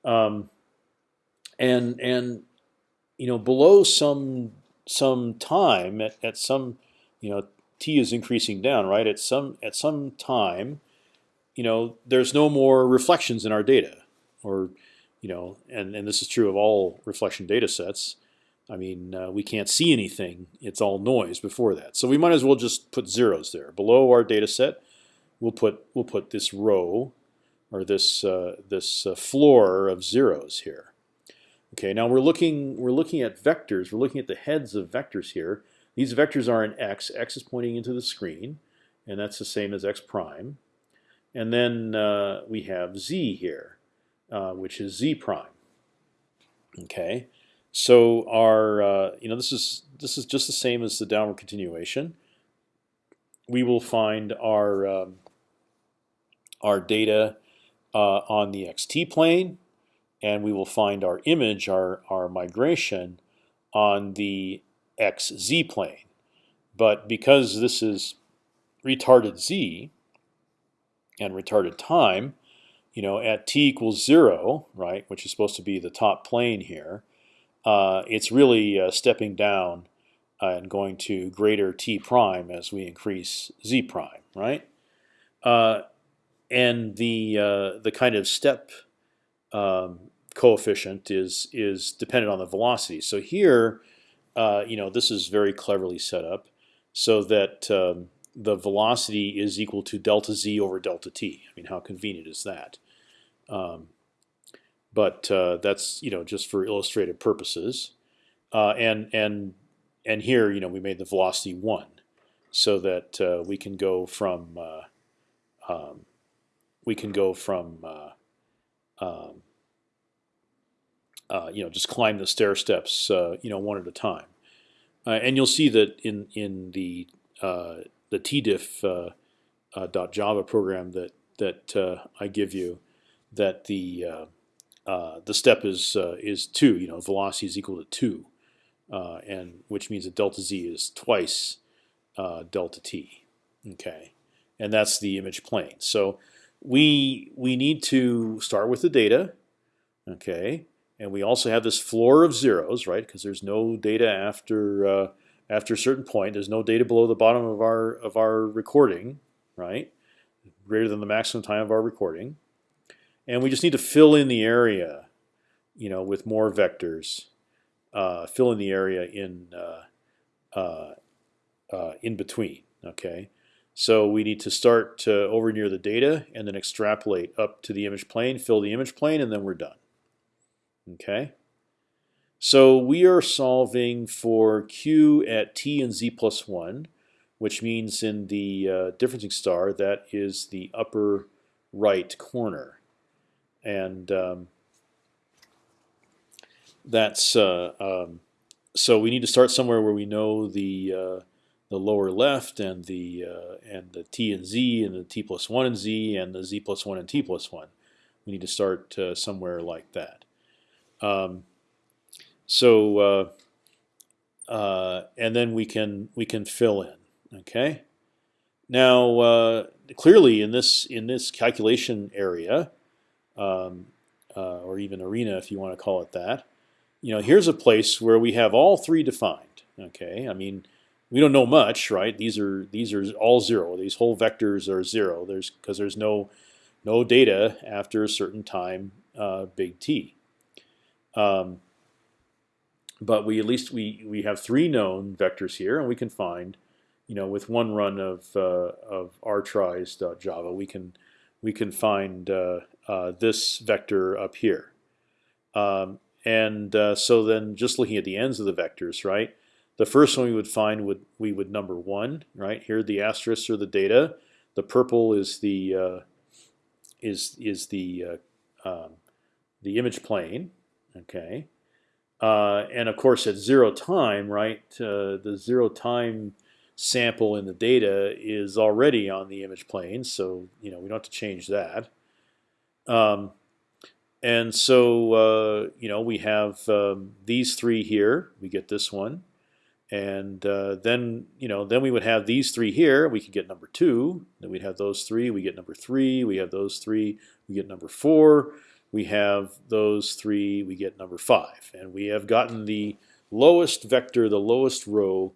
Um, and and you know below some some time at, at some you know t is increasing down right at some at some time you know there's no more reflections in our data or you know and and this is true of all reflection data sets I mean, uh, we can't see anything. It's all noise before that. So we might as well just put zeros there. Below our data set, we'll put we'll put this row or this uh, this uh, floor of zeros here. Okay, now we're looking we're looking at vectors. We're looking at the heads of vectors here. These vectors are in x. x is pointing into the screen, and that's the same as x prime. And then uh, we have z here, uh, which is z prime. Okay. So our, uh, you know, this is this is just the same as the downward continuation. We will find our um, our data uh, on the xt plane, and we will find our image, our our migration, on the xz plane. But because this is retarded z and retarded time, you know, at t equals zero, right, which is supposed to be the top plane here uh, it's really uh, stepping down uh, and going to greater t prime as we increase z prime, right? Uh, and the uh, the kind of step um, coefficient is is dependent on the velocity. So here, you know, this is very cleverly set up so that um, the velocity is equal to delta z over delta t. I mean, how convenient is that? Um, but uh, that's you know just for illustrative purposes. Uh, and and and here you know we made the velocity one, so that uh, we can go from uh, um, we can go from uh, um, uh, you know just climb the stair steps you know one at a time, and you'll see that in in the the tdiff dot Java program that that I give you that the uh, the step is uh, is two. You know, velocity is equal to two, uh, and which means that delta z is twice uh, delta t. Okay, and that's the image plane. So we we need to start with the data. Okay, and we also have this floor of zeros, right? Because there's no data after uh, after a certain point. There's no data below the bottom of our of our recording, right? Greater than the maximum time of our recording and we just need to fill in the area, you know, with more vectors. Uh, fill in the area in uh, uh, uh in between. Okay, so we need to start over near the data and then extrapolate up to the image plane, fill the image plane, and then we're done. Okay. So we are solving for q at t and z plus one, which means in the uh, differencing star that is the upper right corner and um, that's uh, um, so we need to start somewhere where we know the uh, the lower left and the uh, and the t and z and the t plus one and z and the z plus one and t plus one. We need to start uh, somewhere like that. Um, so uh, uh, and then we can we can fill in. Okay. Now clearly in this in this calculation area, um, uh, or even arena if you want to call it that. You know, here's a place where we have all three defined. Okay, I mean, we don't know much, right? These are these are all zero. These whole vectors are zero. There's because there's no no data after a certain time, uh, big T. Um, but we at least we we have three known vectors here, and we can find, you know, with one run of uh, of rtris.java, we can we can find uh, uh, this vector up here. Um, and uh, so then, just looking at the ends of the vectors, right? The first one we would find would we would number one, right? Here the asterisks are the data. The purple is the uh, is is the uh, um, the image plane, okay. Uh, and of course, at zero time, right, uh, the zero time sample in the data is already on the image plane, so you know we don't have to change that. Um, and so uh, you know we have um, these three here. We get this one, and uh, then you know then we would have these three here. We could get number two. Then we'd have those three. We get number three. We have those three. We get number four we have those three, we get number five. And we have gotten the lowest vector, the lowest row,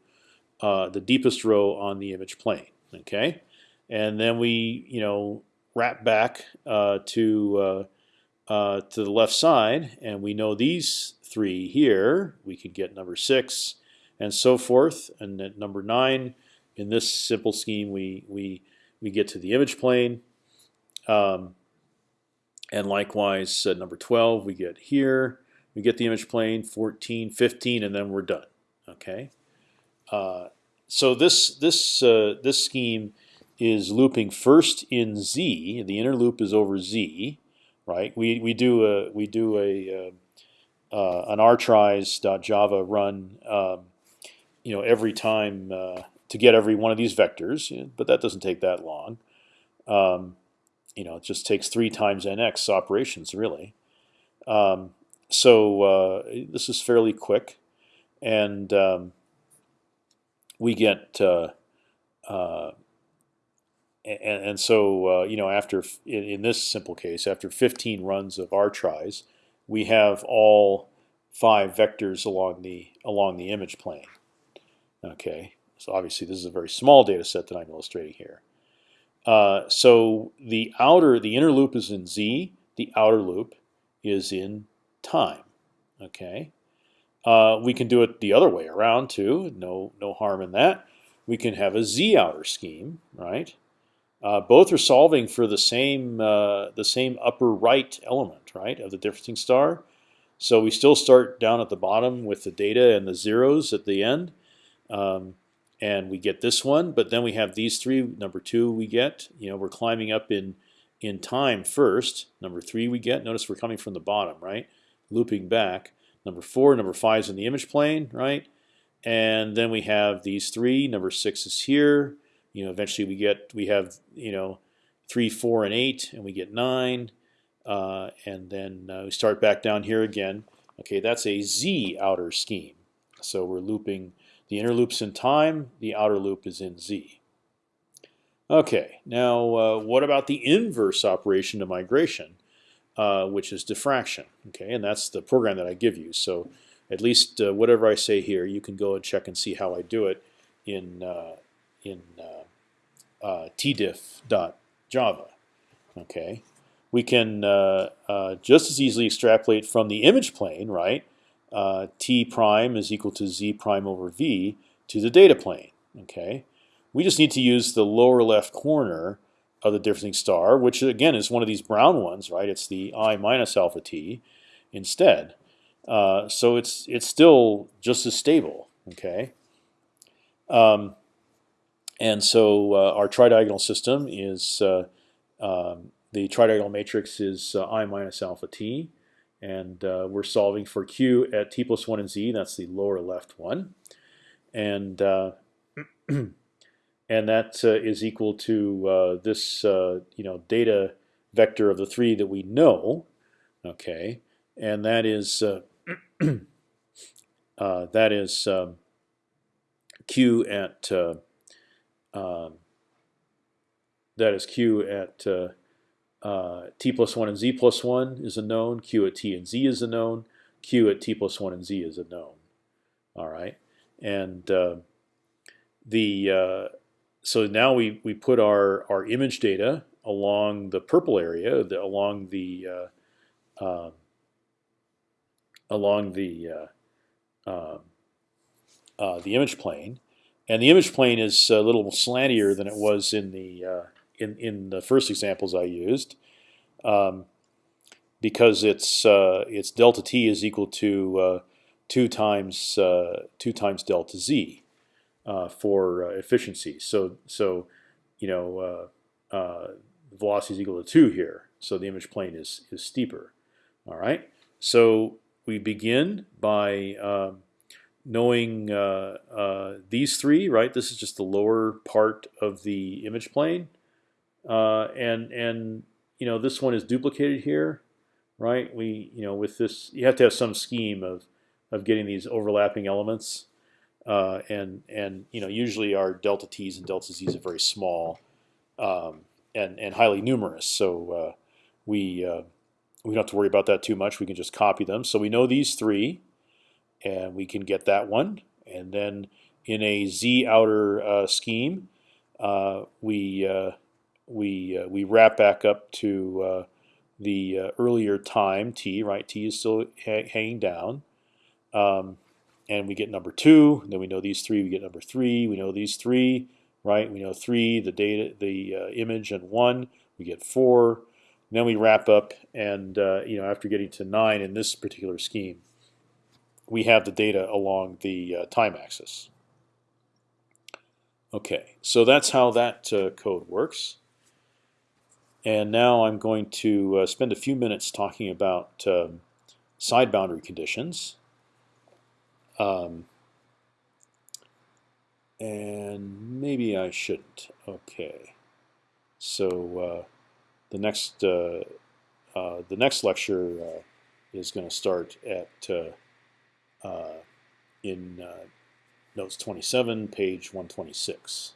uh, the deepest row on the image plane. Okay, and then we you know wrap back uh, to uh, uh to the left side, and we know these three here. We could get number six, and so forth. And at number nine, in this simple scheme, we we we get to the image plane. Um, and likewise, uh, number 12 we get here. We get the image plane, 14, 15, and then we're done. Okay. Uh, so this this uh, this scheme is looping first in Z. The inner loop is over Z, right? We we do a we do a uh, uh, an rtris.java run, um, you know, every time uh, to get every one of these vectors, but that doesn't take that long. Um, you know, it just takes three times nx operations really. Um, so uh, this is fairly quick, and um, we get uh, uh, and, and, so uh, you know after in, in, this simple case after 15 runs of rtris, we have all five vectors along the along the image plane. Okay, so obviously this is a very small data set that I'm illustrating here. Uh, so the outer, the inner loop is in z. The outer loop is in time. Okay. Uh, we can do it the other way around too. No, no harm in that. We can have a z outer scheme, right? Uh, both are solving for the same uh, the same upper right element, right, of the differencing star. So we still start down at the bottom with the data and the zeros at the end. Um, and we get this one. But then we have these three. Number two we get. You know, we're climbing up in in time first. Number three we get. Notice we're coming from the bottom, right? Looping back. Number four, number five is in the image plane, right? And then we have these three. Number six is here. You know, eventually we get we have you know three, four, and eight, and we get nine. Uh, and then uh, we start back down here again. Okay, that's a z outer scheme. So we're looping the inner loop's in time. The outer loop is in z. Okay, now uh, what about the inverse operation of migration, uh, which is diffraction? Okay, and that's the program that I give you. So at least uh, whatever I say here, you can go and check and see how I do it in uh, in uh, uh, tdiff.java. Okay, we can just as easily extrapolate from the image plane, right? Uh, t prime is equal to z prime over v to the data plane. Okay, we just need to use the lower left corner of the differencing star, which again is one of these brown ones, right? It's the i minus alpha t instead. Uh, so it's it's still just as stable. Okay. Um, and so uh, our tridiagonal system is uh, um, the tridiagonal matrix is uh, i minus alpha t and uh, we're solving for q at t plus one and z. That's the lower left one, and uh, and that uh, is equal to uh, this uh, you know data vector of the three that we know. Okay, and that is that is um, q at um, that is q at t plus one and z plus one is a known. q at t and z is a known. q at t plus one and z is a known. All right, and uh, the uh, so now we we put our our image data along the purple area, the, along the uh, um, along the uh, um, uh, the image plane, and the image plane is a little slantier than it was in the in in the first examples I used, um, because it's uh, it's delta t is equal to uh, two times uh, two times delta z for efficiency. So so you know velocity is equal to two here. So the image plane is is steeper. All right. So we begin by um, knowing uh, uh, these three, right? This is just the lower part of the image plane, uh, and and you know this one is duplicated here, right? We you know with this you have to have some scheme of of getting these overlapping elements, uh, and and you know usually our delta t's and delta z's are very small, um, and and highly numerous, so uh, we uh, we don't have to worry about that too much. We can just copy them. So we know these three and we can get that one. And then in a z outer uh, scheme, uh, we we uh, we wrap back up to uh, the uh, earlier time t. Right, t is still ha hanging down, um, and we get number two. Then we know these three. We get number three. We know these three. Right, we know three, the data, the image, and one. We get four. And then we wrap up, and you know after getting to nine in this particular scheme, we have the data along the uh, time axis. Okay, so that's how that uh, code works. And now I'm going to uh, spend a few minutes talking about um, side boundary conditions. Um, and maybe I shouldn't. Okay. So uh, the next uh, uh, the next lecture is going to start at uh, in uh, notes 27, page 126.